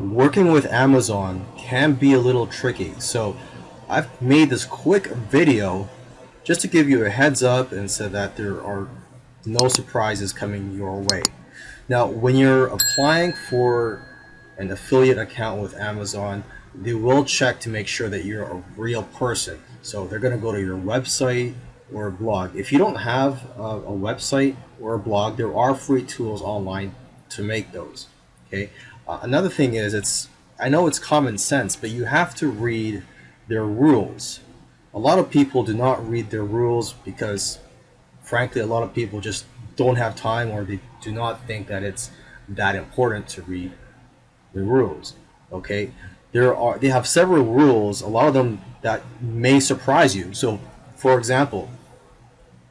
working with Amazon can be a little tricky. So I've made this quick video just to give you a heads up and so that there are no surprises coming your way. Now, when you're applying for an affiliate account with Amazon, they will check to make sure that you're a real person. So they're going to go to your website or blog. If you don't have a, a website or a blog, there are free tools online to make those. Okay. Uh, another thing is it's I know it's common sense, but you have to read their rules. A lot of people do not read their rules because, frankly, a lot of people just don't have time or they do not think that it's that important to read the rules. Okay, there are they have several rules. A lot of them that may surprise you. So, for example,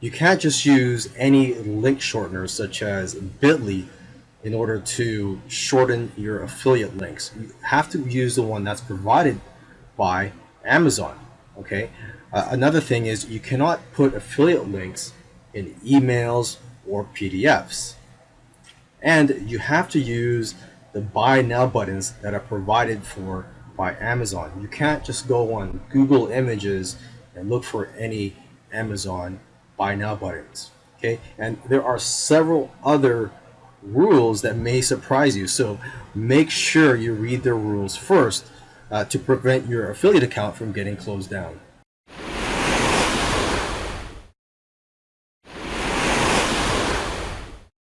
you can't just use any link shorteners such as Bitly in order to shorten your affiliate links. You have to use the one that's provided by Amazon. Okay. Uh, another thing is you cannot put affiliate links in emails or PDFs. And you have to use the buy now buttons that are provided for by Amazon. You can't just go on Google Images and look for any Amazon buy now buttons. Okay, and there are several other rules that may surprise you. So make sure you read the rules first uh, to prevent your affiliate account from getting closed down.